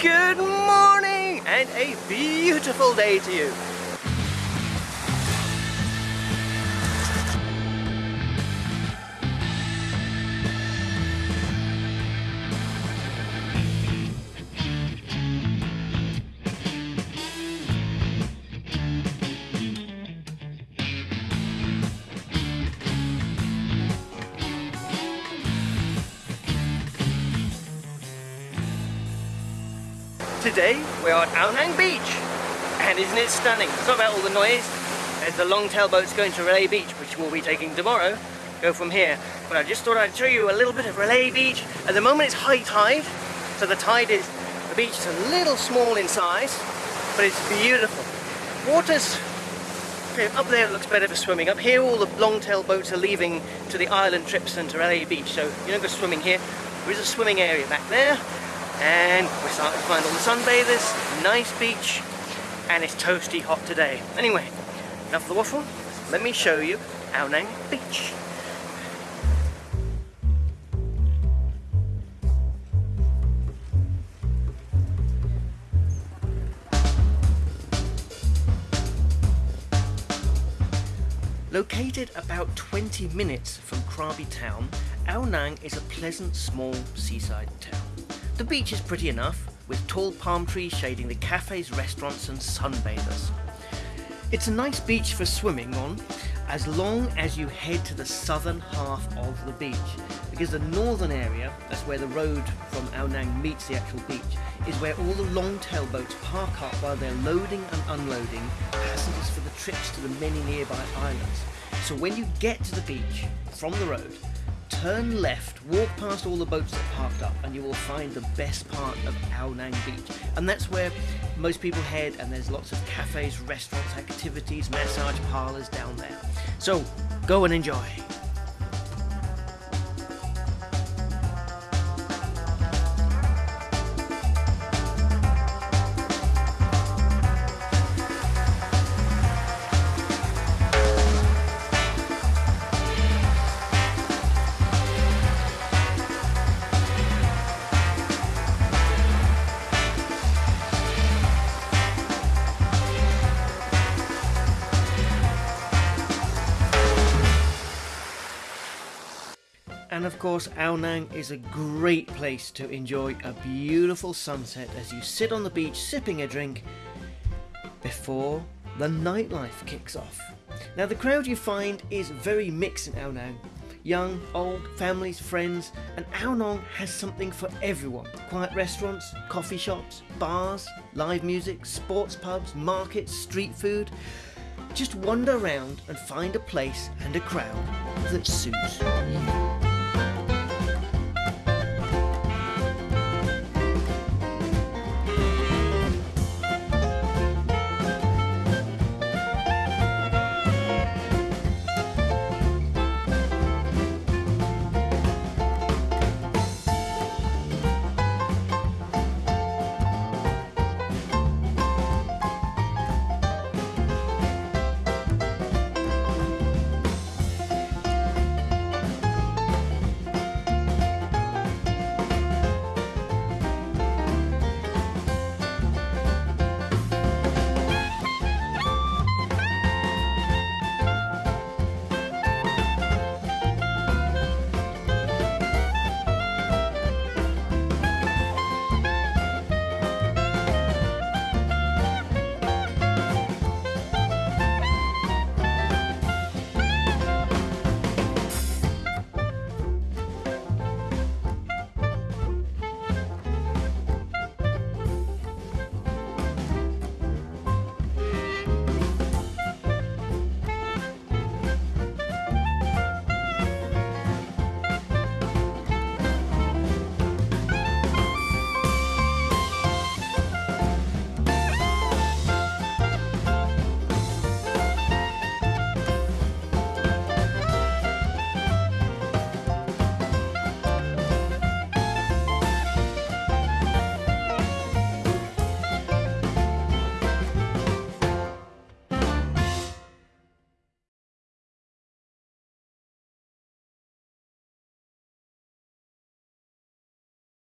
Good morning and a beautiful day to you. Today we're at Ao Nang Beach and isn't it stunning? Not about all the noise. There's the long-tail boats going to Railay Beach which we'll be taking tomorrow. Go from here. But I just thought I'd show you a little bit of Railay Beach. At the moment it's high tide, so the tide is, the beach is a little small in size, but it's beautiful. Water's up there it looks better for swimming. Up here all the long-tail boats are leaving to the island trips and to Railay Beach, so you don't go swimming here. There is a swimming area back there, and we're starting to find all the sunbathers, nice beach, and it's toasty hot today. Anyway, enough of the waffle, let me show you Ao Nang Beach. Located about 20 minutes from Krabi town, Ao Nang is a pleasant small seaside town. The beach is pretty enough, with tall palm trees shading the cafes, restaurants and sunbathers. It's a nice beach for swimming on, as long as you head to the southern half of the beach, because the northern area, that's where the road from Ao Nang meets the actual beach, is where all the long-tail boats park up while they're loading and unloading passengers for the trips to the many nearby islands. So when you get to the beach from the road, turn left, walk past all the boats that parked up, and you will find the best part of Ao Nang Beach. And that's where most people head, and there's lots of cafes, restaurants, activities, massage parlours down there. So go and enjoy. And of course, Ao Nang is a great place to enjoy a beautiful sunset as you sit on the beach sipping a drink before the nightlife kicks off. Now, the crowd you find is very mixed in Ao Nang. Young, old, families, friends, and Ao Nang has something for everyone. Quiet restaurants, coffee shops, bars, live music, sports pubs, markets, street food. Just wander around and find a place and a crowd that suits you.